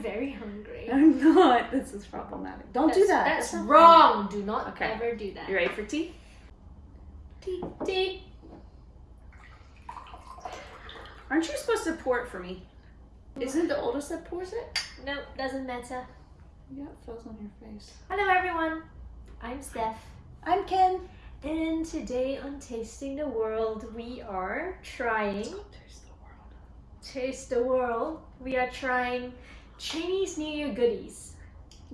I'm very hungry. I'm not. This is problematic. Don't do that. That's wrong. Do not Okay. ever do that. You ready for tea? Tea. Tea. Aren't you supposed to pour it for me? Isn't the oldest that pours it? No, doesn't matter. Yeah, it falls on your face. Hello everyone. I'm Steph. I'm Ken. And today on Tasting the World, we are trying Taste the world. Taste the World. We are trying Chinese New Year goodies.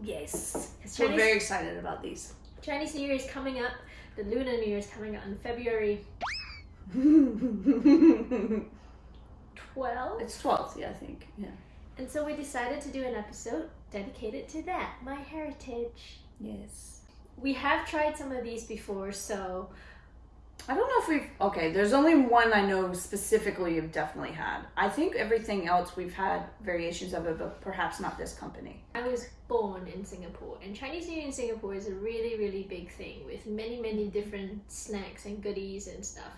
Yes. It's We're very excited about these. Chinese New Year is coming up. The Lunar New Year is coming up in February 12th. it's 12th, yeah, I think. Yeah. And so we decided to do an episode dedicated to that, my heritage. Yes. We have tried some of these before, so I don't know if we've. Okay, there's only one I know specifically you've definitely had. I think everything else we've had variations of it, but perhaps not this company. I was born in Singapore, and Chinese New Year in Singapore is a really, really big thing with many, many different snacks and goodies and stuff.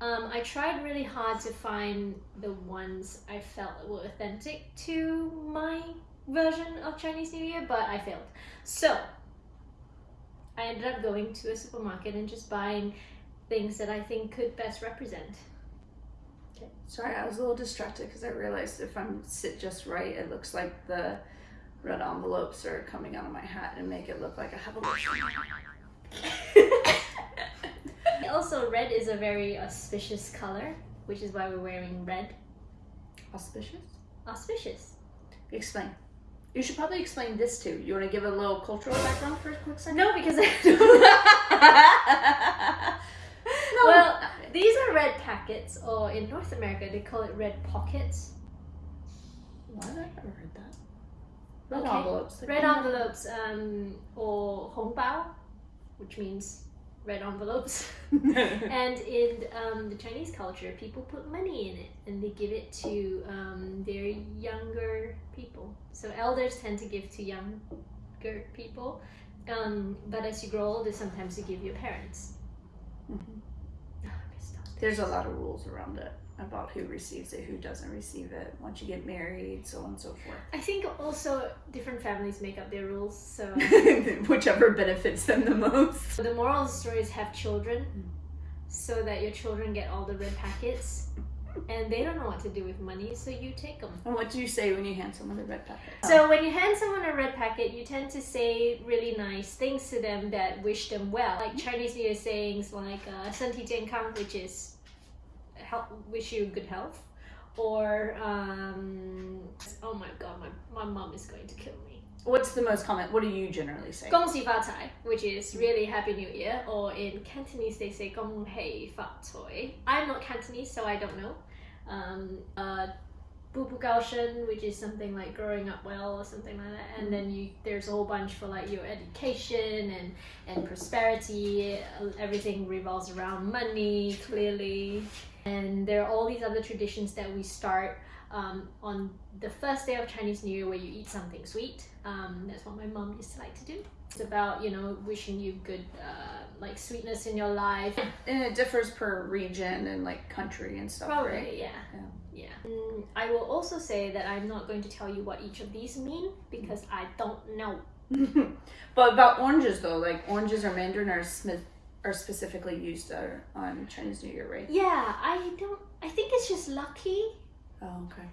Um, I tried really hard to find the ones I felt were authentic to my version of Chinese New Year, but I failed. So I ended up going to a supermarket and just buying things that I think could best represent. Okay. Sorry, I was a little distracted because I realized if I'm sit just right, it looks like the red envelopes are coming out of my hat and make it look like I have a Also, red is a very auspicious color, which is why we're wearing red. Auspicious? Auspicious. Explain. You should probably explain this too. You want to give a little cultural background for a quick second? No, because I no. Well, these are red packets, or in North America they call it red pockets. Why have I never heard that? Red Okay. envelopes. Red envelopes, um, or hongbao, which means red envelopes. and in um, the Chinese culture, people put money in it and they give it to um, their younger people. So elders tend to give to younger people, um, but as you grow older, sometimes you give your parents. Oh, missed out There's a lot of rules around it about who receives it, who doesn't receive it, once you get married, so on and so forth. I think also different families make up their rules. So Whichever benefits them the most. the moral of the story is have children, Mm. so that your children get all the red packets, and they don't know what to do with money, so you take them. And what do you say when you hand someone a red packet? So when you hand someone a red packet, you tend to say really nice things to them that wish them well, like Chinese New Year sayings like uh, "身体健康," which is help, wish you good health or um, oh my god, my, my mom is going to kill me. What's the most common? What do you generally say? Gong si Fa tai, which is mm-hmm. really Happy New Year, or in Cantonese they say Gong Hei Fa Toy. I'm not Cantonese, so I don't know. Um, uh, Bubugaosheng, which is something like growing up well or something like that. And mm. then you there's a whole bunch for like your education and and prosperity. Everything revolves around money, clearly. And there are all these other traditions that we start um, on the first day of Chinese New Year where you eat something sweet. Um, that's what my mom used to like to do. It's about, you know, wishing you good, uh, like sweetness in your life. And it differs per region and like country and stuff, Probably, right? yeah. yeah. Yeah. Mm, I will also say that I'm not going to tell you what each of these mean because I don't know. but about oranges though, like oranges or mandarin are smith are specifically used uh, on Chinese New Year, right? Yeah, I don't. I think it's just lucky. Oh, okay.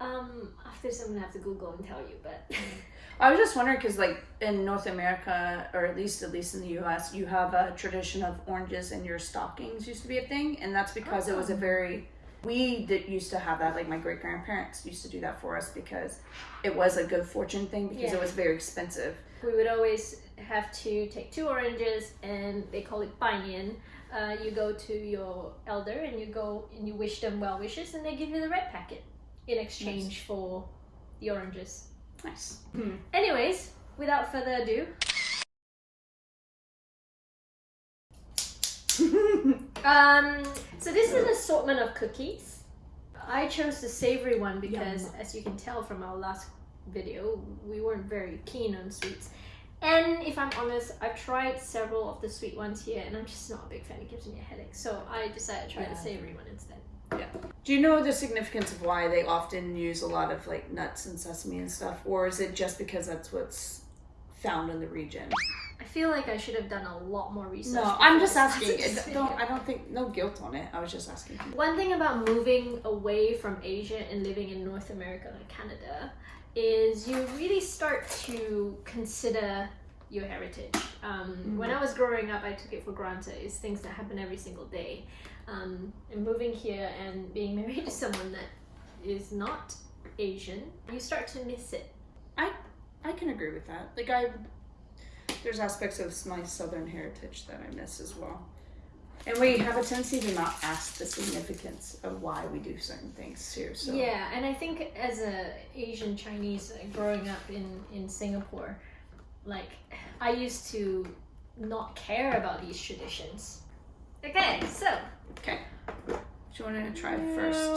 Um, after this, I'm gonna have to Google and tell you, but I was just wondering because, like, in North America, or at least at least in the U.S., you have a tradition of oranges in your stockings used to be a thing, and that's because it was a Oh. very we that used to have that. Like my great grandparents used to do that for us because it was a good fortune thing because Yeah. it was very expensive. we would always have to take two oranges, and they call it bainian. Uh, you go to your elder and you go and you wish them well wishes, and they give you the red packet in exchange for the oranges. Nice. Anyways, without further ado, um, so this is an assortment of cookies. I chose the savory one because, Yum. as you can tell from our last video, we weren't very keen on sweets. And if I'm honest, I've tried several of the sweet ones here, and I'm just not a big fan. It gives me a headache, so I decided to try the savory one instead. Yeah. Do you know the significance of why they often use a lot of like nuts and sesame and stuff, or is it just because that's what's found in the region? I feel like I should have done a lot more research. No, I'm just asking. started this It- video. Don't I don't think no guilt on it. I was just asking. One thing about moving away from Asia and living in North America like Canada is you really start to consider your heritage. Um, When I was growing up, I took it for granted. It's things that happen every single day. Um, and moving here and being married to someone that is not Asian, you start to miss it. I I can agree with that. Like I, there's aspects of my southern heritage that I miss as well. And we have a tendency to not ask the significance of why we do certain things too. So Yeah, and I think as a Asian Chinese growing up in in Singapore, like I used to not care about these traditions. Okay, so Okay. Do you want to try it first?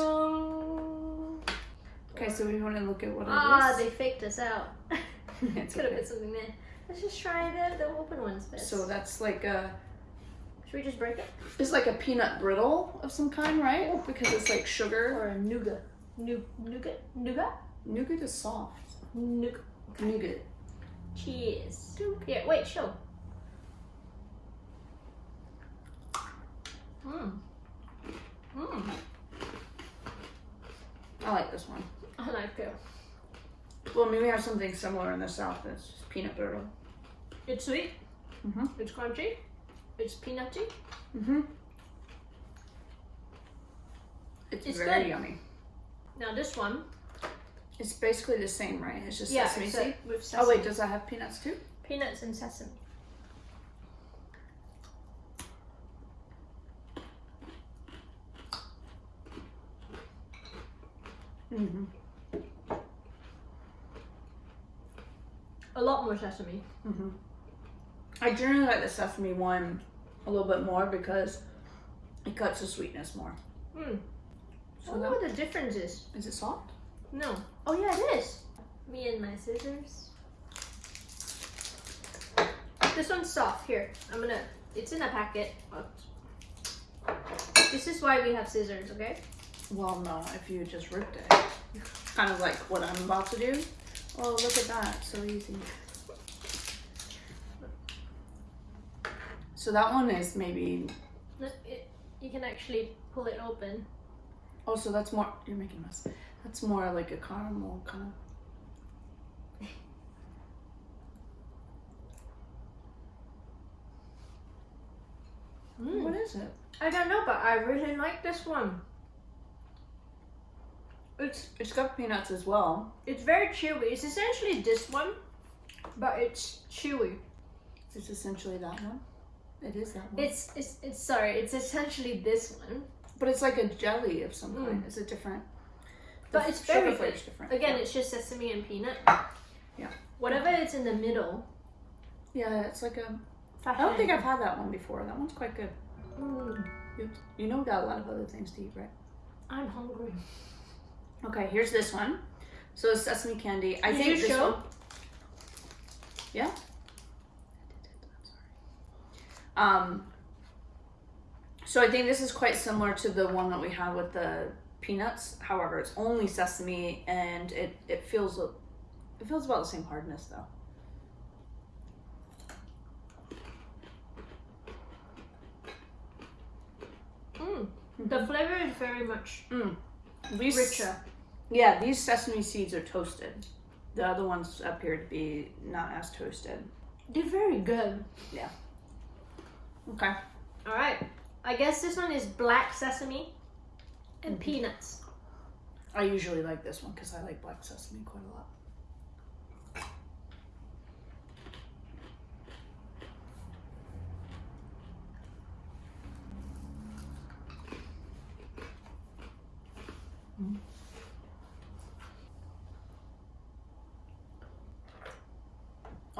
Okay, so we want to look at what it Ah, is. they faked us out. It's Could have okay. put something there. Let's just try the, the open ones first. So that's like a Should we just break it? it's like a peanut brittle of some kind, right? Oh. Because it's like sugar. Or a nougat? Nou- nougat? Nougat? Nougat is soft. Nougat. Nougat. Cheers. Here, wait, show. Mmm. Mmm. I like this one. I like it. Well, maybe we have something similar in the south. That's just peanut brittle. It's sweet. Mm -hmm. It's crunchy. It's peanutty. Mm-hmm. It's, It's very good. yummy. Now this one, It's basically the same, right? It's just yeah, sesame seed. with sesame. Oh wait, does that have peanuts too? peanuts and sesame. Mm-hmm. Lot more sesame. Mm-hmm. I generally like the sesame one a little bit more because it cuts the sweetness more. Hmm. I So wonder that, what the difference is. is it soft? No. Oh yeah, it is. Me and my scissors. This one's soft. Here, I'm gonna. It's in a packet. but- This is why we have scissors, okay? Well, no, if you just ripped it. Kind of like what I'm about to do. Oh, look at that. So easy. So that one is maybe. Look, it, you can actually pull it open. Oh, so that's more. You're making a mess. That's more like a caramel kind of. Mm. What is it? I don't know, but I really like this one. It's It's got peanuts as well. it's very chewy. It's essentially this one, but it's chewy. It's essentially that one. It is that one. It's it's it's sorry. It's essentially this one, but it's like a jelly of some Mm. kind. It's a different. but the it's sugar very good. different. Again, yeah. it's just sesame and peanut. Yeah. Whatever it's in the middle. yeah, it's like a. I Fashion. don't think I've had that one before. That one's quite good. Mm, You, you know, we got a lot of other things to eat, right? I'm hungry. Okay, here's this one. So it's sesame candy. I Did think this show? one. Yeah. Um. So I think this is quite similar to the one that we had with the peanuts. However, it's only sesame, and it it feels it feels about the same hardness though. Mm. The flavor is very much These, richer. Yeah, these sesame seeds are toasted. The other ones appear to be not as toasted. They're very good. Yeah. Okay. All right. I guess this one is black sesame and Mhm. peanuts. I usually like this one because I like black sesame quite a lot.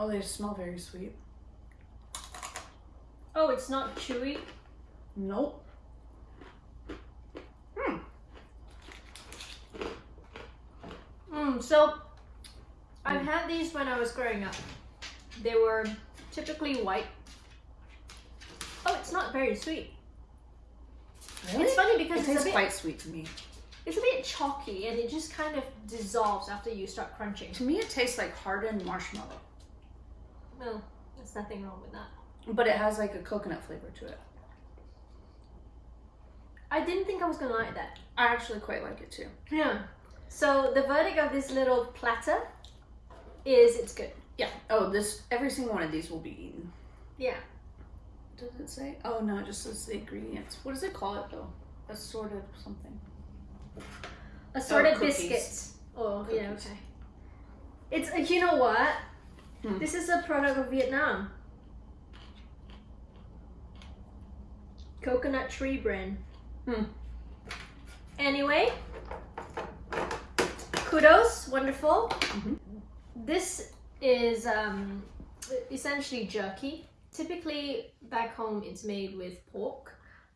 Oh, they smell very sweet. Oh, it's not chewy. Nope. Hmm. Mm, so, I've had these when I was growing up. They were typically white. Oh, it's not very sweet. Really? It's funny It because it's a tastes bit quite sweet to me. it's a bit chalky and it just kind of dissolves after you start crunching. To me, it tastes like hardened marshmallow, No, there's nothing wrong with that. but it has like a coconut flavor to it. I didn't think I was gonna like that. I actually quite like it too. Yeah. So the verdict of this little platter is it's good. Yeah. Oh, this every single one of these will be eaten. Yeah. Does it say? Oh no, it just says the ingredients. What does it call it though? Assorted something. Assorted Oh, cookies. biscuits. Oh, yeah, okay. It's you know what? Hmm. This is a product of Vietnam. Coconut tree brand. Hmm. Anyway, kudos, wonderful. Mhm. This is um, essentially jerky. Typically, back home, it's made with pork.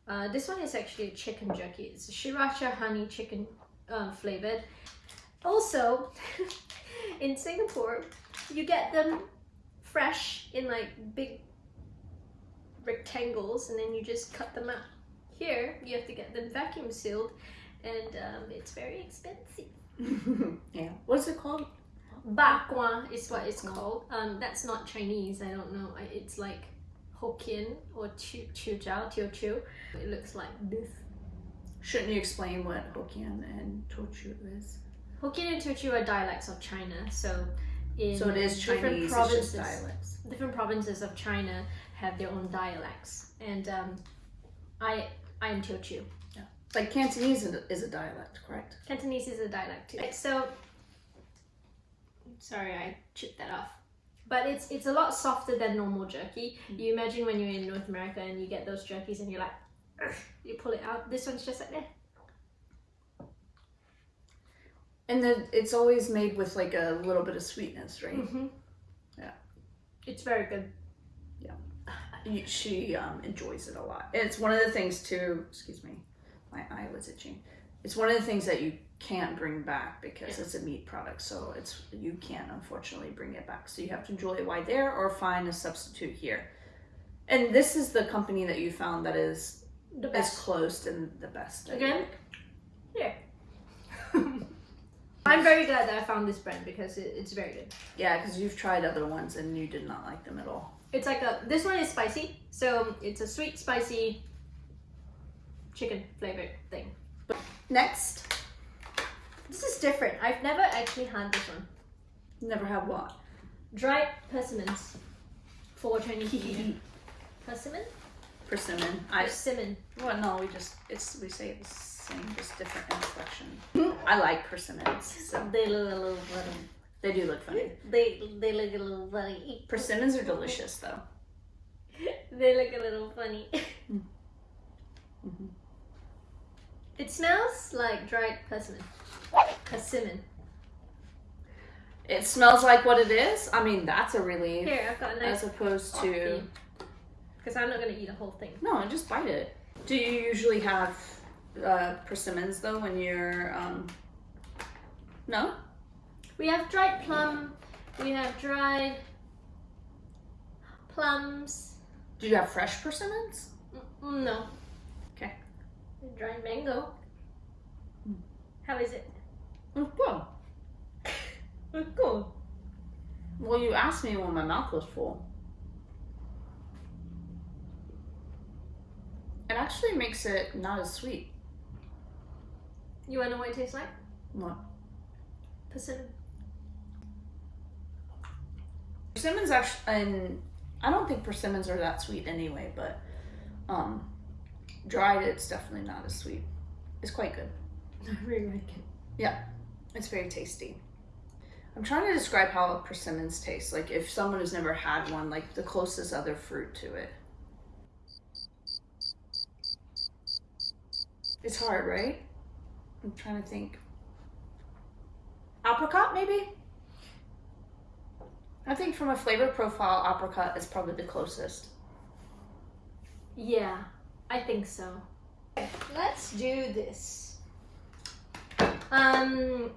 Uh, this one is actually a chicken jerky. It's sriracha honey chicken um, flavored. Also, in Singapore, you get them fresh in like big rectangles, and then you just cut them out. Here, you have to get them vacuum sealed, and um, it's very expensive. yeah. What is it called? Bakwa is what it's called. Um, that's not Chinese. I don't know. It's like Hokkien or Chu Jiao Teochew. It looks like this. Shouldn't you explain what Hokkien and Teochew is? Hokkien and Teochew are dialects of China. So in So it is different Chinese, it's provinces, just dialects. different provinces of China have their own dialects, and um, I I am Teochew. Like Cantonese is a- dialect, correct? Cantonese is a dialect too. So sorry, I chipped that off. But it's it's a lot softer than normal jerky. You imagine when you're in North America and you get those jerkies and you're like, you pull it out. This one's just like eh. And then it's always made with like a little bit of sweetness, right? Mm-hmm. Yeah. It's very good. Yeah. She um, enjoys it a lot. It's one of the things too. Excuse me, my eye was itching. It's one of the things that you can't bring back because it's a meat product. So it's you can't unfortunately bring it back. So you have to enjoy it while there or find a substitute here. And this is the company that you found that is The is best. closed and the best. Again? Yeah. I'm very glad that I found this brand because it, it's very good. Yeah, because you've tried other ones and you did not like them at all. It's like a this one is spicy, so it's a sweet spicy chicken flavored thing. Next, This is different. I've never actually had this one. never had what? Dried persimmons for Chinese New Year. Persimmon? Persimmon. I Persimmon. well no, we just it's we say the same, just different inflection. I like persimmons, so They look a little funny. they do look funny. They they look a little funny. Persimmons are delicious though. They look a little funny. Mhm. It smells like dried persimmon. Persimmon. It smells like what it is. I mean, that's a relief Here, I've got a nice as opposed to because I'm not gonna eat a whole thing. no, I just bite it. Do you usually have uh, persimmons though when you're um? No. We have dried plum. We have dried plums. Do you have fresh persimmons? Mm, no. Okay. Dried mango. Mm. How is it? Oh, well, Cool. well, you asked me when my mouth was full. It actually makes it not as sweet. You wanna know what it tastes like? What? Persimmon. Persimmons actually, and I don't think persimmons are that sweet anyway, but um, dried it's definitely not as sweet. It's quite good. I really like it. Yeah, it's very tasty. I'm trying to describe how persimmons taste. Like if someone has never had one, like the closest other fruit to it. It's hard, right? I'm trying to think. Apricot, maybe? I think from a flavor profile, apricot is probably the closest. Yeah, I think so. Let's do this. Um,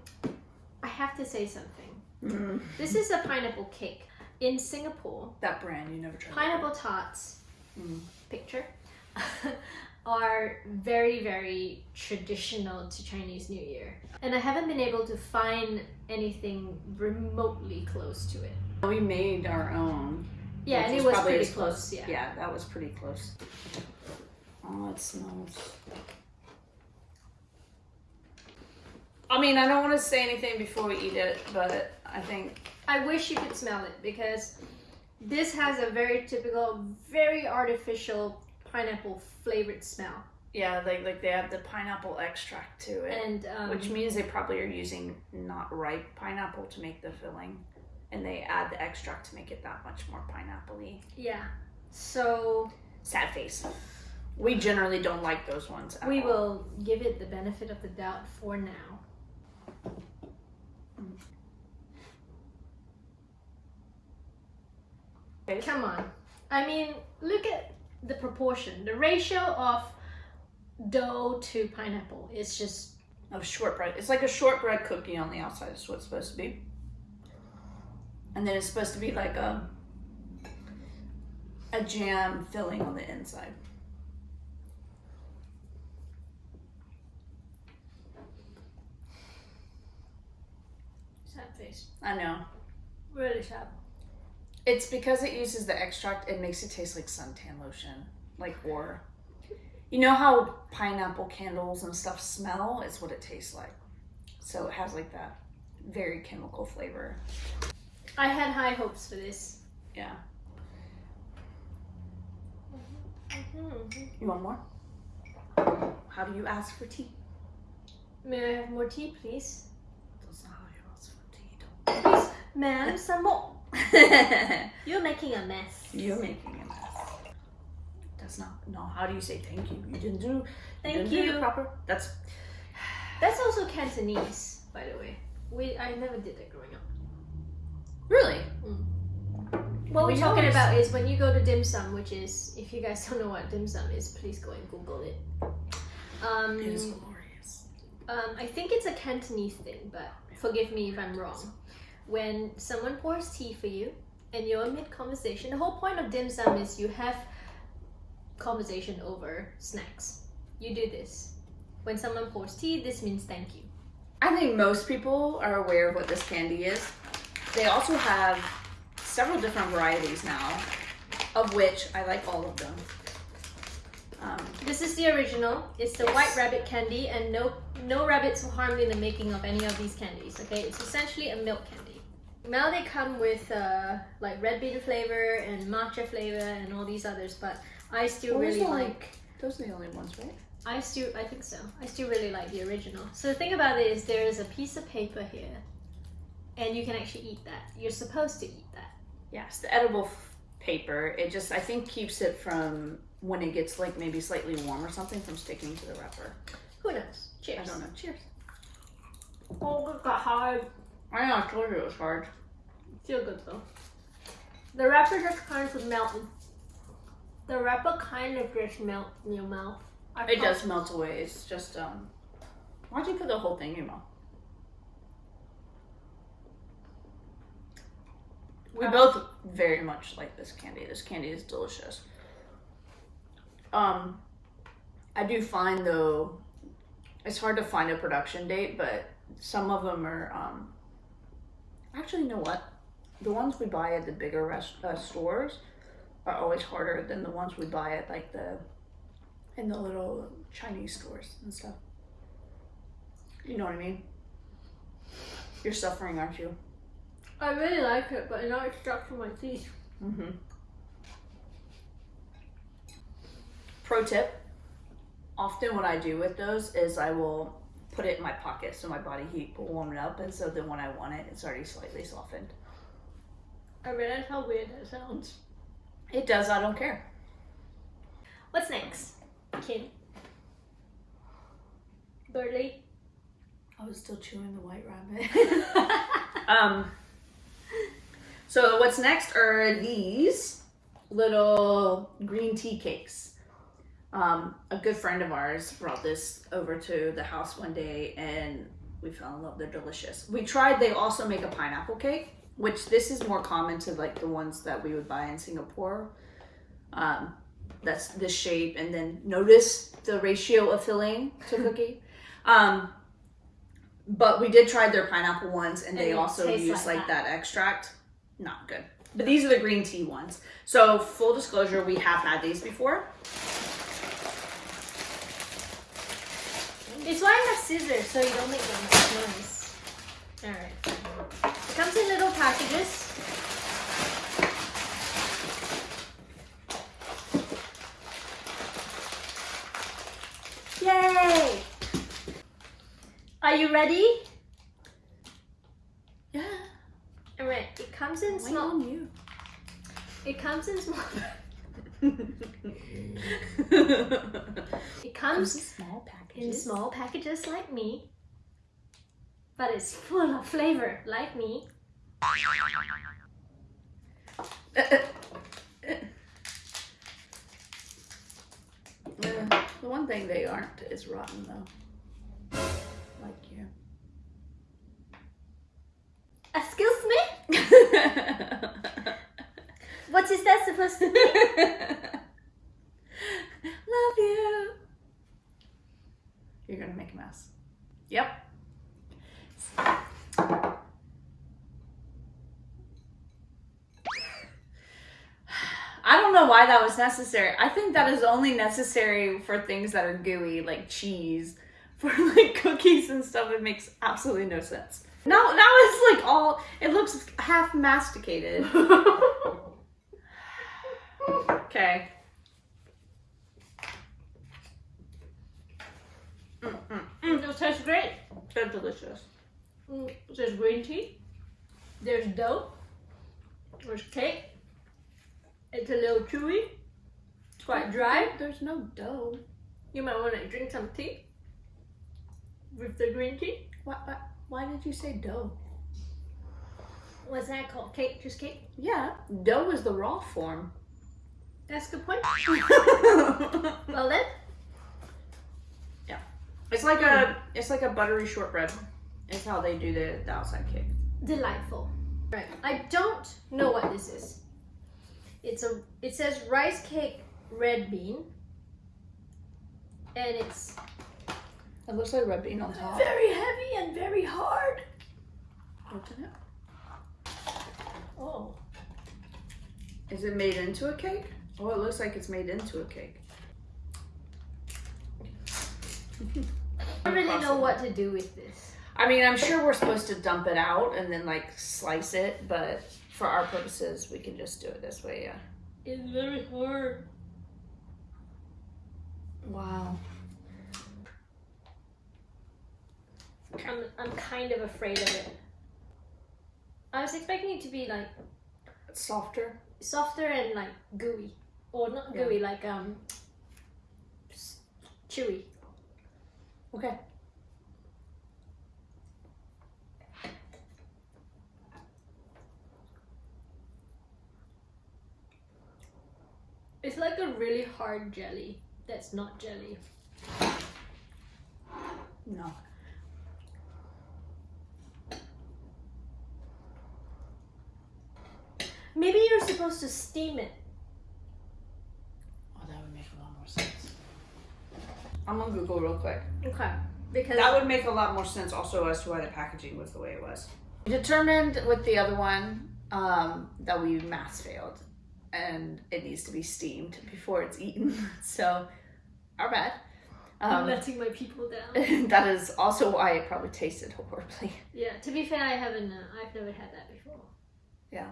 I have to say something. Mm. This is a pineapple cake. In Singapore, That brand you never tried. pineapple tarts Mm. picture are very, very traditional to Chinese New Year. And I haven't been able to find anything remotely close to it. We made our own. Yeah, and it was pretty as close, yeah. Yeah, that was pretty close. Oh, it smells. I mean, I don't want to say anything before we eat it, but I think I wish you could smell it because this has a very typical, very artificial pineapple flavored smell. yeah, like like they have the pineapple extract to it, And um, which means they probably are using not ripe pineapple to make the filling, and they add the extract to make it that much more pineapple-y. yeah. So Sad face. We generally don't like those ones. We all. will give it the benefit of the doubt for now. Come on. I mean, look at the proportion. The ratio of dough to pineapple is just of shortbread. It's like a shortbread cookie on the outside. Is what it's supposed to be. And then it's supposed to be like a a jam filling on the inside. sad face. I know. Really sad. It's because it uses the extract. It makes it taste like suntan lotion, like or. You know how pineapple candles and stuff smell? It's what it tastes like. So it has like that very chemical flavor. I had high hopes for this. Yeah. Mhm. You want more? How do you ask for tea? May I have more tea, please? That's not how you ask for tea. Please, ma'am, some more. You're making a mess. You're making a mess. That's not. No. How do you say thank you? You didn't do. you Thank you. the proper. That's. That's also Cantonese, by the way. We I never did that growing up. Really. What We we're talking always- about is when you go to dim sum, which is if you guys don't know what dim sum is, please go and Google it. Um, It is glorious. um, I think it's a Cantonese thing, but forgive me if I'm wrong. When someone pours tea for you and you're mid conversation, the whole point of dim sum is you have conversation over snacks. You do this. When someone pours tea, this means thank you. I think most people are aware of what this candy is. They also have several different varieties now, of which I like all of them. Um, This is the original. It's the white rabbit candy, and no no rabbits were harmed in the making of any of these candies. Okay, it's essentially a milk candy. Now they come with uh, like red bean flavor and matcha flavor and all these others, but I still What really the- like. those are the only ones, right? I still I think so. I still really like the original. So the thing about it is there is a piece of paper here, and you can actually eat that. You're supposed to eat that. Yes, the edible f- paper. It just I think keeps it from when it gets like maybe slightly warm or something from sticking to the wrapper. Who knows? Cheers. I don't know. Cheers. Oh, it got hard. I know. I told you it was hard. Feel good though. The wrapper just kind of melted. The wrapper kind of just melts in your mouth. I It does melt away. It's just um. Why'd you put the whole thing in your mouth? We Uh, both very much like this candy. This candy is delicious. Um, I do find though, it's hard to find a production date, but some of them are um. Actually, you know what? The ones we buy at the bigger rest uh, stores are always harder than the ones we buy at like the in the little Chinese stores and stuff. You know what I mean? You're suffering, aren't you? I really like it, but now it's stuck to my teeth. Mm-hmm. Pro tip: Often, what I do with those is I will put it in my pocket so my body heat will warm it up, and so then when I want it, it's already slightly softened. I realize how weird that sounds. It does. I don't care. What's next? Kim. Birdie. I was still chewing the white rabbit. um. So what's next are these little green tea cakes. Um, a good friend of ours brought this over to the house one day, and we fell in love. They're delicious. We tried. They also make a pineapple cake, which this is more common to like the ones that we would buy in Singapore. Um, that's this shape, and then notice the ratio of filling to cookie. Um, but we did try their pineapple ones, and, And they also use like like that. extract. Not good. But these are the green tea ones. So full disclosure, we have had these before. It's why I have scissors so you don't make that much noise. Alright. It comes in little packages. Yay! Are you ready? Yeah. Alright, it comes in Wait small you. it comes in small it comes small in small packages like me, but it's full of flavor like me. Uh, the one thing they aren't is rotten though. Like you. Excuse me? What is that supposed to be? Love you. You're gonna make a mess. Yep. I don't know why that was necessary. I think that is only necessary for things that are gooey, like cheese. For like cookies and stuff, it makes absolutely no sense. Now, now it's like all. It looks half masticated. Okay. Mm, mm, tastes great. They're delicious. Mm, There's green tea. There's dough. There's cake. It's a little chewy. It's quite dry. There's no dough. You might want to drink some tea with the green tea. Why, why, why did you say dough? What's that called? Cake? Just cake? Yeah, dough is the raw form. That's a good point. Well then, it's like a hmm. it's like a buttery shortbread. Is how they do the, the outside cake. delightful. Right. I don't know what this is. It's a. It says rice cake red bean, and it's It looks like red bean on top. very heavy and very hard. Open it. Oh. Is it made into a cake? Oh, it looks like it's made into a cake. I don't really know what to do with this. I mean, I'm sure we're supposed to dump it out and then like slice it, but for our purposes, we can just do it this way. Yeah. It's very hard. Wow. I'm, I'm kind of afraid of it. I was expecting it to be like softer. softer and like gooey, or not Yeah. gooey, like um chewy. Okay. It's like a really hard jelly that's not jelly. No. Maybe you're supposed to steam it. Oh, that would make a lot more sense. I'm gonna Google real quick. Okay. Because That would make a lot more sense also as to why the packaging was the way it was. Determined with the other one um, that we mass failed and it needs to be steamed before it's eaten. So, our bad. I'm Um, letting my people down. that is also why it probably tasted horribly. yeah. To be fair, I haven't. Uh, I've never had that before. Yeah.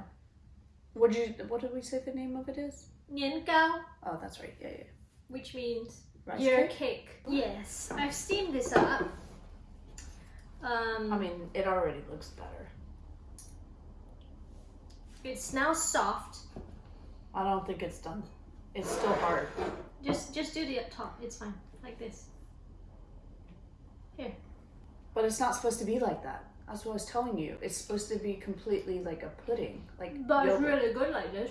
What did you? What did we say the name of it is? Nian gao, Oh, that's right. Yeah, yeah. which means Rice your cake? cake. Yes, I've steamed this up. Um, I mean, it already looks better. it's now soft. I don't think it's done. It's still hard. Just just do the up top. It's fine, like this. Here. But it's not supposed to be like that. That's what I was telling you. It's supposed to be completely like a pudding, like But it's really good like this.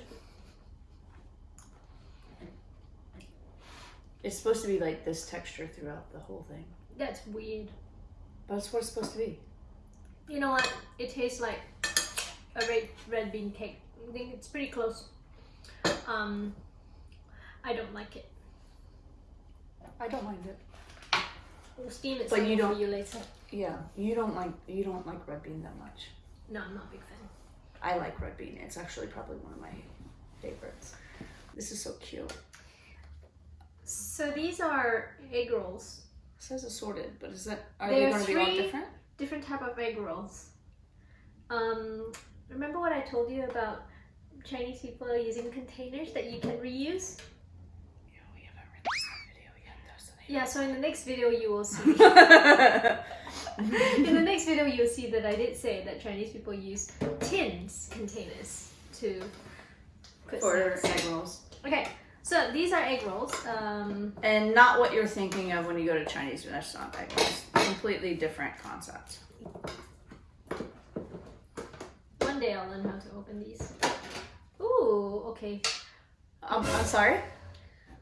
It's supposed to be like this texture throughout the whole thing. That's weird. But it's what it's supposed to be. You know what? It tastes like a red red bean cake. I think it's pretty close. Um, I don't like it. I don't mind it. We'll steam it But you don't- for you later. Yeah, you don't like you don't like red bean that much. No, I'm not a big fan. I like red bean. It's actually probably one of my favorites. This is so cute. So these are egg rolls. It says assorted, but is that are There they going to be all three- different? Different type of egg rolls. Um, remember what I told you about Chinese people using containers that you can reuse? Yeah, we haven't released that video yet. Yeah, so in the next video you will see. in the next video you'll see that I did say that Chinese people use tins containers to put for egg rolls. Okay, so these are egg rolls. Um, And not what you're thinking of when you go to Chinese restaurant egg rolls. Completely different concept. one day I'll learn how to open these. Ooh, okay. Um, I'm sorry.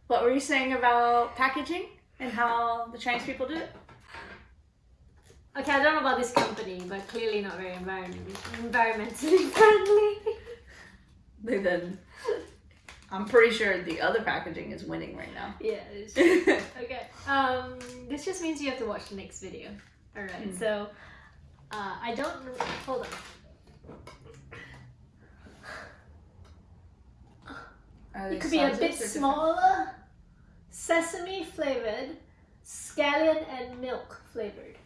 What were you saying about packaging and how the Chinese people do it? Okay, I don't know about this company, but clearly not very environment- environmentally friendly. They then. I'm pretty sure the other packaging is winning right now. yeah, it's okay. Um, this just means you have to watch the next video. All right. Mm. So, uh, I don't. Hold on. It could be a bit smaller. Sesame flavored, scallion and milk flavored.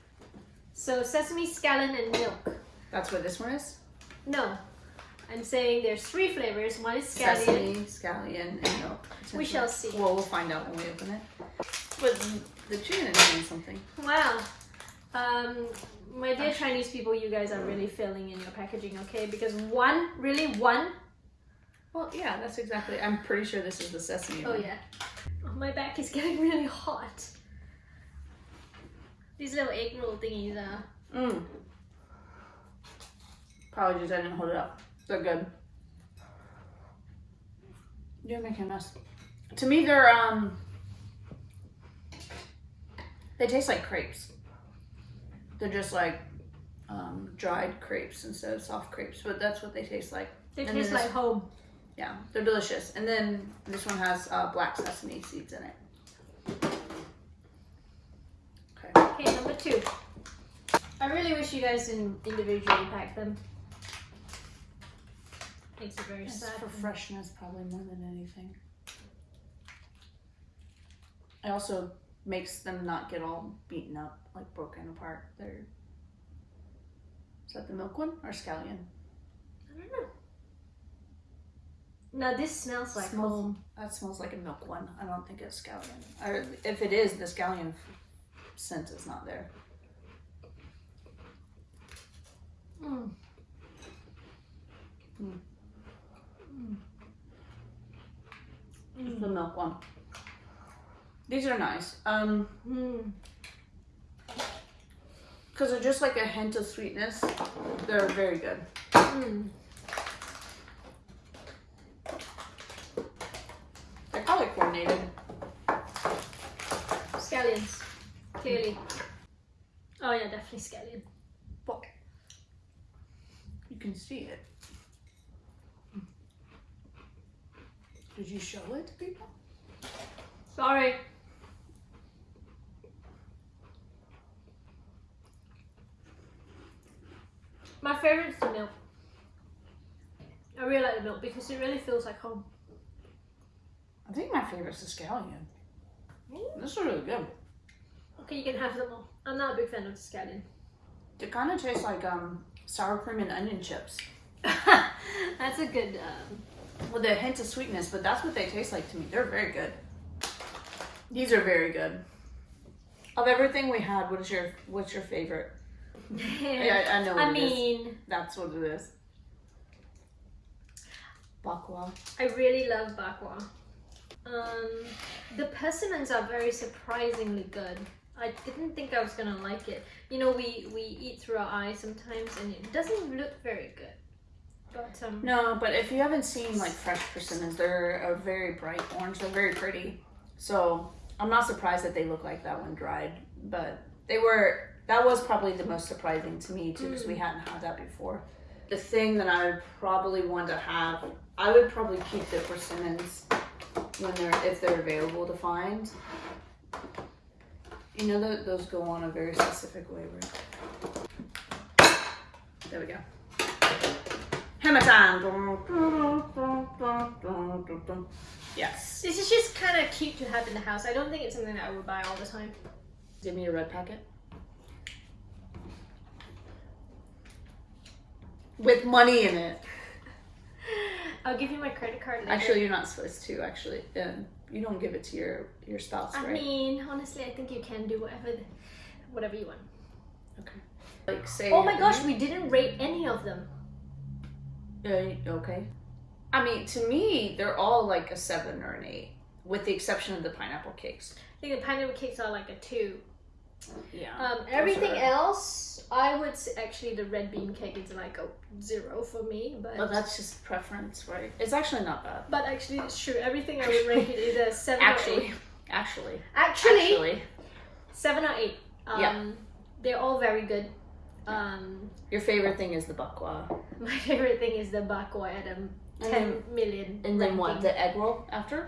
So sesame, scallion, and milk. That's what this one is. No, I'm saying there's three flavors. One is scallion. Sesame, scallion, and milk. We shall see. Well, we'll find out when we open it. But the chicken is doing something. Wow. Um, my dear Chinese people, you guys are really failing in your packaging, okay? Because one, really one. Well, yeah, that's exactly. I'm pretty sure this is the sesame. Oh one. yeah. Oh, my back is getting really hot. These little egg roll thingies are. Mm. Apologies, I didn't hold it up. They're good. You're making a mess. To me, they're um. They taste like crepes. They're just like um, dried crepes instead of soft crepes, but that's what they taste like. They And taste like home. Yeah, they're delicious. And then this one has uh, black sesame seeds in it. Okay. Okay, number two. I really wish you guys didn't individually pack them. Makes it very It's sad. for freshness, probably more than anything. It also makes them not get all beaten up, like broken apart. They're. Is that the milk one or scallion? I don't know. Now this smells like Smells- home. That smells like a milk one. I don't think it's scallion. Or if it is, the scallion scent is not there. Mm. It's the milk one. These are nice. Um, Mm. because they're just like a hint of sweetness. They're very good. Mm. They're probably coordinated. Scallions. Clearly. Oh yeah, definitely scallion. You can see it. Did you show it to people? Sorry. My favorite is the milk. I really like the milk because it really feels like home. I think my favorite's the scallion. This is really good. Okay, you can have them all. I'm not a big fan of the scallion. It kind of tastes like um sour cream and onion chips That's a good. Um, with a hint of sweetness, but that's what they taste like to me. They're very good. These are very good. Of everything we had, what is your what's your favorite? Yeah, I, I know what I it is. mean, That's what it is. Bakwa. I really love bakwa. Um, the persimmons are very surprisingly good. I didn't think I was gonna like it. You know, we we eat through our eyes sometimes, and it doesn't look very good. But um, No, but if you haven't seen like fresh persimmons, they're a very bright orange. They're very pretty. So I'm not surprised that they look like that when dried. But they were that was probably the most surprising to me too, because we hadn't had that before. The thing that I would probably want to have, I would probably keep the persimmons when they're if they're available to find. You know that those go on a very specific way, right? There we go. Hammer time. Yes. This is just kind of cute to have in the house. I don't think it's something that I would buy all the time. Give me a red packet. With money in it. I'll give you my credit card later. Actually, you're not supposed to. Actually, um, you don't give it to your your spouse, I right? mean, honestly, I think you can do whatever, whatever you want. okay. Like say. Oh my gosh, we didn't rate any of them. Uh, okay. I mean, to me, they're all like a seven or an eight, with the exception of the pineapple cakes. I think the pineapple cakes are like a two. Yeah. Um, everything else, I would say, actually the red bean cake is like a zero for me, but But that's just preference, right? It's actually not bad. but actually it's true. Everything I would rate it either seven or Actually, eight. actually, Actually, actually, seven or eight. Um, Yeah. They're all very good. Um, your favorite thing is the bak kwa, my favorite thing is the bak kwa at a And ten million. and then what? The egg roll after?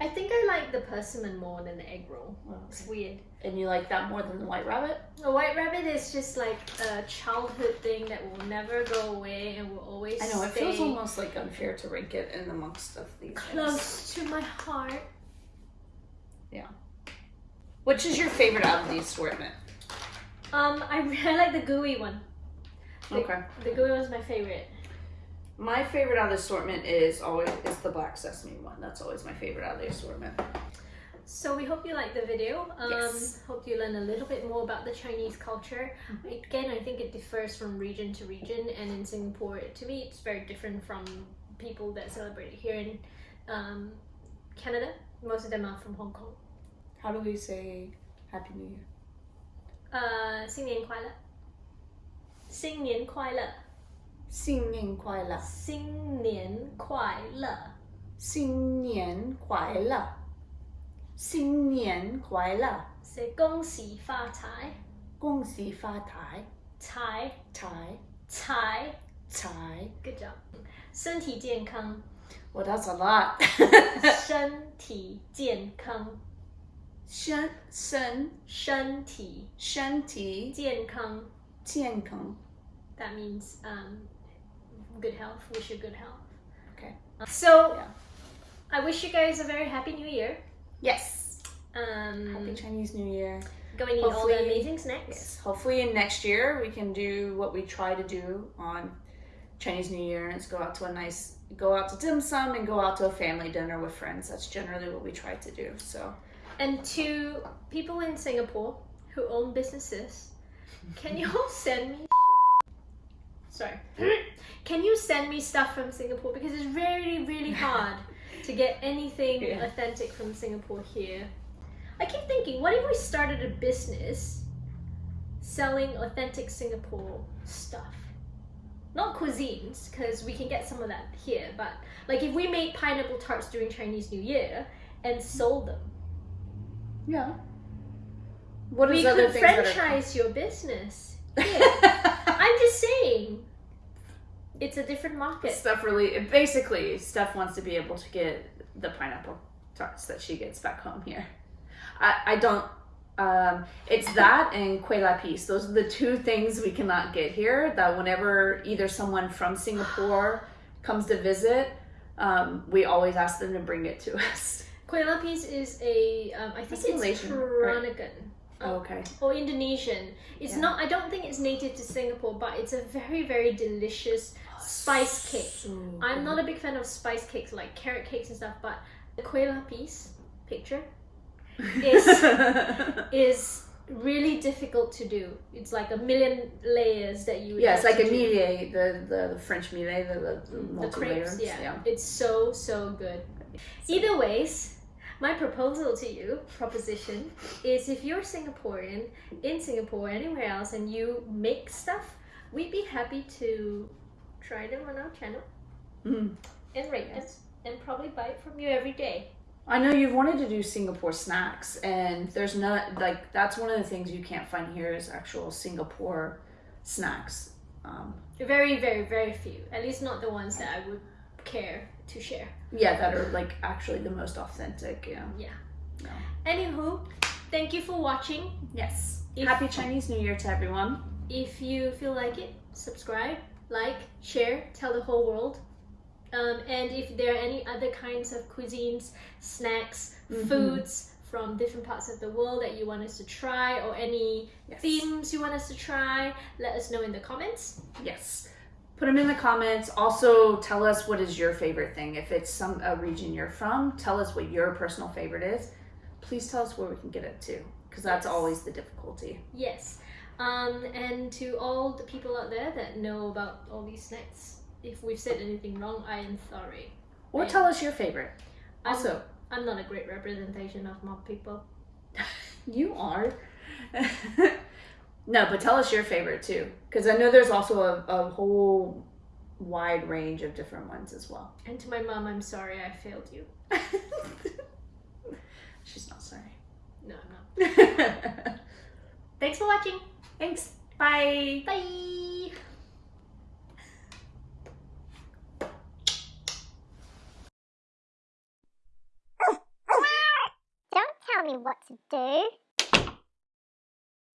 I think I like the persimmon more than the egg roll. Oh, It's weird. And you like that more than the white rabbit? The white rabbit is just like a childhood thing that will never go away and will always I know it feels almost like unfair to rank it in amongst of these. things. close to my heart. Yeah. Which is your favorite out of the assortment? Um, I really like the gooey one. The, Okay. The gooey one's my favorite. My favorite out of the assortment is always is the black sesame one. That's always my favorite out of the assortment. So we hope you liked the video. Um, Yes. Hope you learn a little bit more about the Chinese culture. Again, I think it differs from region to region, and in Singapore, to me, it's very different from people that celebrate it here in um, Canada. Most of them are from Hong Kong. How do we say Happy New Year? 呃，新年快乐！新年快乐！新年快乐！新年快乐！新年快乐！新年快乐！是恭喜发财！恭喜发财！财财财财，Good job！身体健康，！Well, that's a lot. 身体健康，身身身体身体健康。健康。 That means um, good health. Wish you good health. Okay. So, Yeah. I wish you guys a very happy New Year. Yes. Um, Happy Chinese New Year. go and eat all the Hopefully- amazing snacks. Yes. Hopefully, in next year we can do what we try to do on Chinese New Year, and it's go out to a nice, go out to dim sum, and go out to a family dinner with friends. That's generally what we try to do. So. and to people in Singapore who own businesses, can you all send me? Sorry. Can you send me stuff from Singapore because it's really, really hard to get anything Yeah. authentic from Singapore here. I keep thinking, what if we started a business selling authentic Singapore stuff? Not cuisines, because we can get some of that here, but like if we made pineapple tarts during Chinese New Year and sold them. Yeah. What we is other could things are- franchise your business. Yeah. I'm just saying, it's a different market. Steph really, basically, Steph wants to be able to get the pineapple tarts that she gets back home here. I, I don't. Um, it's that and kue lapis. Those are the two things we cannot get here. That whenever either someone from Singapore comes to visit, um, we always ask them to bring it to us. Kueh lapis is a, um, I think it's Malaysian, right? Oh, okay. or Indonesian. It's Yeah. not. I don't think it's native to Singapore, but it's a very, very delicious spice cake. I'm not a big fan of spice cakes like carrot cakes and stuff, but the kueh lapis picture is is really difficult to do. It's like a million layers that you yeah, it's like a do. millet, the, the, the French millet, the, the, the the crepes, layers. yeah. It's so so good. Either ways, my proposal to you, proposition, is if you're Singaporean in Singapore or anywhere else and you make stuff, we'd be happy to try them on our channel Mm. and rate Yes. them and probably buy it from you every day. I know you've wanted to do Singapore snacks, and there's not like that's one of the things you can't find here is actual Singapore snacks. Um, Very, very, very few. At least not the ones that I would care to share. Yeah, that are like actually the most authentic. Yeah. Yeah. No. Anywho, thank you for watching. Yes. If- Happy Chinese New Year to everyone. If you feel like it, subscribe, like, share, tell the whole world. Um, and if there are any other kinds of cuisines, snacks, Mhm. foods from different parts of the world that you want us to try, or any Yes. themes you want us to try, let us know in the comments. Yes. Put them in the comments. Also, tell us what is your favorite thing. If it's some a region you're from, tell us what your personal favorite is. Please tell us where we can get it to, because that's Yes. always the difficulty. Yes. Um, and to all the people out there that know about all these snacks, if we've said anything wrong, I am sorry. Or tell us your favorite. I'm- Also, I'm not a great representation of mob people. you are. no, but tell us your favorite too, because I know there's also a, a whole wide range of different ones as well. And to my mom, I'm sorry I failed you. She's not sorry. No, I'm not. Thanks for watching. Thanks. Bye. Bye. Don't tell me what to do.